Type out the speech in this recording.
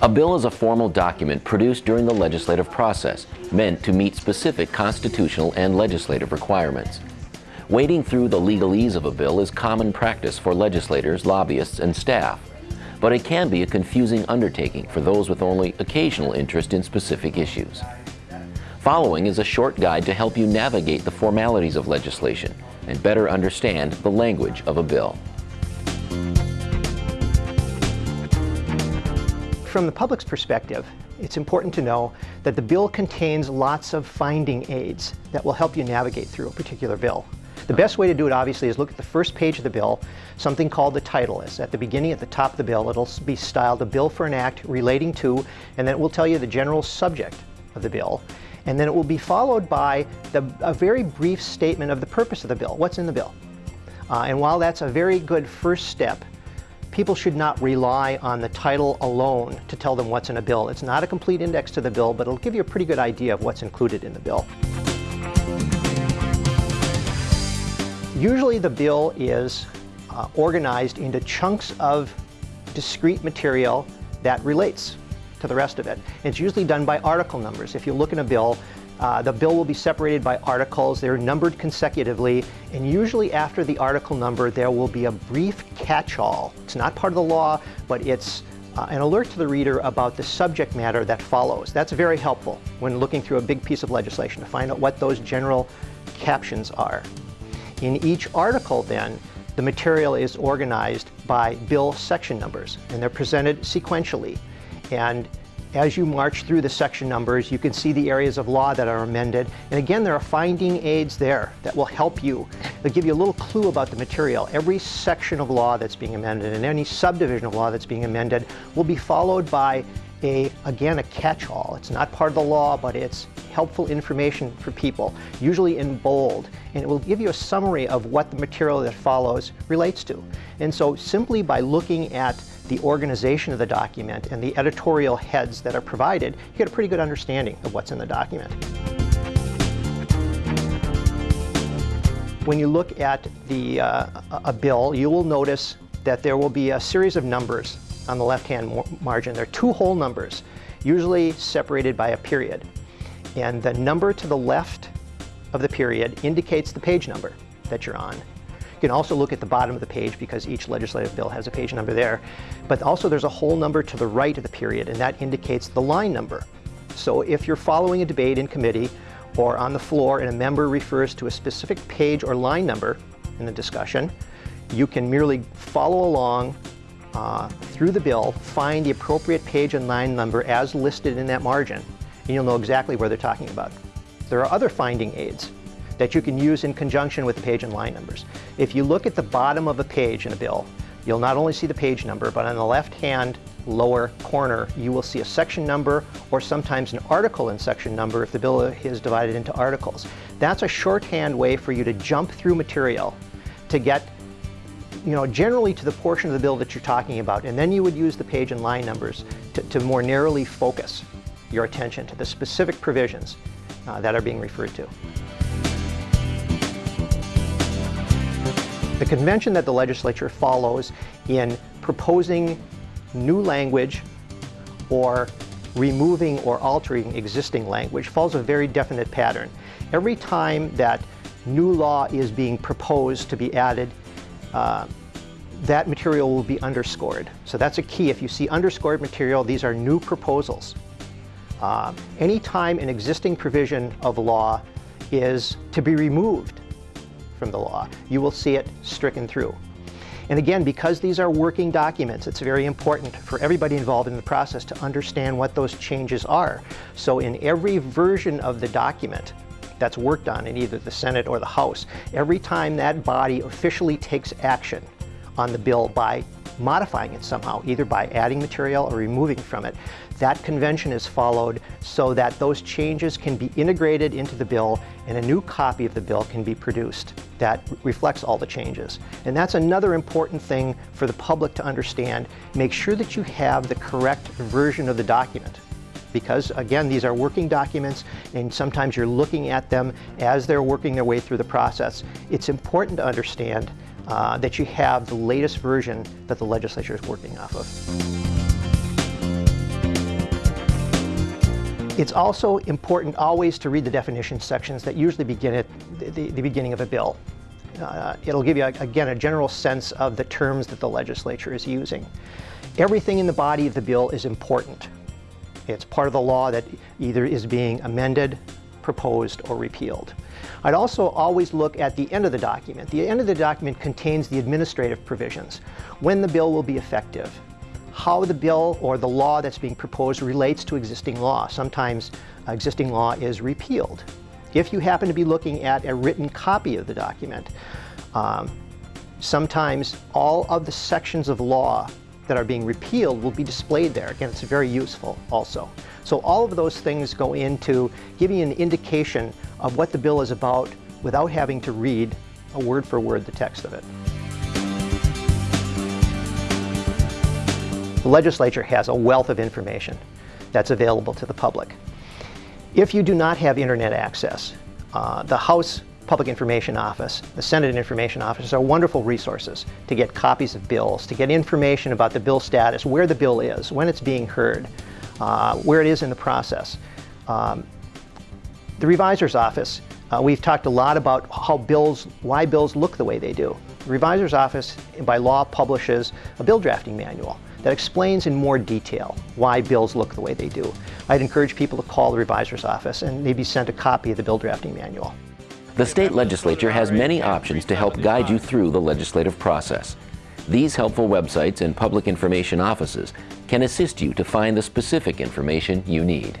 A bill is a formal document produced during the legislative process, meant to meet specific constitutional and legislative requirements. Wading through the legalese of a bill is common practice for legislators, lobbyists, and staff, but it can be a confusing undertaking for those with only occasional interest in specific issues. Following is a short guide to help you navigate the formalities of legislation and better understand the language of a bill. From the public's perspective, it's important to know that the bill contains lots of finding aids that will help you navigate through a particular bill. The best way to do it, obviously, is look at the first page of the bill, something called the title is. At the beginning, at the top of the bill, it'll be styled a bill for an act relating to, and then it will tell you the general subject of the bill. And then it will be followed by the, a very brief statement of the purpose of the bill, what's in the bill. Uh, and while that's a very good first step, people should not rely on the title alone to tell them what's in a bill. It's not a complete index to the bill, but it'll give you a pretty good idea of what's included in the bill. Usually the bill is uh, organized into chunks of discrete material that relates to the rest of it. It's usually done by article numbers. If you look in a bill, uh, the bill will be separated by articles. They're numbered consecutively, and usually after the article number, there will be a brief catch-all. It's not part of the law, but it's uh, an alert to the reader about the subject matter that follows. That's very helpful when looking through a big piece of legislation to find out what those general captions are. In each article then, the material is organized by bill section numbers, and they're presented sequentially. And as you march through the section numbers, you can see the areas of law that are amended. And again, there are finding aids there that will help you. They'll give you a little clue about the material. Every section of law that's being amended and any subdivision of law that's being amended will be followed by a, again, a catch-all. It's not part of the law, but it's helpful information for people, usually in bold, and it will give you a summary of what the material that follows relates to. And so simply by looking at the organization of the document and the editorial heads that are provided, you get a pretty good understanding of what's in the document. When you look at the, uh, a bill, you will notice that there will be a series of numbers on the left-hand margin. There are two whole numbers, usually separated by a period. And the number to the left of the period indicates the page number that you're on. You can also look at the bottom of the page because each legislative bill has a page number there. But also there's a whole number to the right of the period and that indicates the line number. So if you're following a debate in committee or on the floor and a member refers to a specific page or line number in the discussion, you can merely follow along uh, through the bill, find the appropriate page and line number as listed in that margin, and you'll know exactly where they're talking about. There are other finding aids that you can use in conjunction with the page and line numbers. If you look at the bottom of a page in a bill, you'll not only see the page number, but on the left-hand lower corner, you will see a section number or sometimes an article in section number if the bill is divided into articles. That's a shorthand way for you to jump through material to get you know, generally to the portion of the bill that you're talking about, and then you would use the page and line numbers to, to more narrowly focus your attention to the specific provisions uh, that are being referred to. The convention that the legislature follows in proposing new language or removing or altering existing language follows a very definite pattern. Every time that new law is being proposed to be added uh, that material will be underscored. So that's a key. If you see underscored material, these are new proposals. Uh, anytime an existing provision of law is to be removed from the law, you will see it stricken through. And again, because these are working documents, it's very important for everybody involved in the process to understand what those changes are. So in every version of the document, that's worked on in either the Senate or the House, every time that body officially takes action on the bill by modifying it somehow, either by adding material or removing from it, that convention is followed so that those changes can be integrated into the bill and a new copy of the bill can be produced that reflects all the changes. And that's another important thing for the public to understand. Make sure that you have the correct version of the document because again these are working documents and sometimes you're looking at them as they're working their way through the process. It's important to understand uh, that you have the latest version that the legislature is working off of. It's also important always to read the definition sections that usually begin at the, the beginning of a bill. Uh, it'll give you, again, a general sense of the terms that the legislature is using. Everything in the body of the bill is important. It's part of the law that either is being amended, proposed, or repealed. I'd also always look at the end of the document. The end of the document contains the administrative provisions, when the bill will be effective, how the bill or the law that's being proposed relates to existing law. Sometimes uh, existing law is repealed. If you happen to be looking at a written copy of the document, um, sometimes all of the sections of law that are being repealed will be displayed there. Again, it's very useful also. So all of those things go into giving an indication of what the bill is about without having to read a word for word the text of it. The legislature has a wealth of information that's available to the public. If you do not have internet access, uh, the House Public Information Office, the Senate Information Office are wonderful resources to get copies of bills, to get information about the bill status, where the bill is, when it's being heard, uh, where it is in the process. Um, the Revisor's Office, uh, we've talked a lot about how bills, why bills look the way they do. The Revisor's Office, by law, publishes a bill drafting manual that explains in more detail why bills look the way they do. I'd encourage people to call the revisor's office and maybe send a copy of the bill drafting manual. The state legislature has many options to help guide you through the legislative process. These helpful websites and public information offices can assist you to find the specific information you need.